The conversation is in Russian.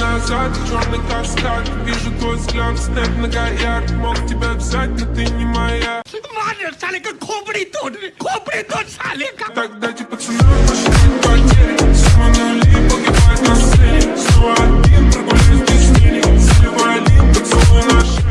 назад, черный каскад Вижу твой взгляд, снэп многоярд Мог тебя взять, но ты не моя. Так дайте пацанам посчитать потери Сумма нули, погибает на сцене Снова один, прогуляюсь без тени Заливай один, поцелуй на шею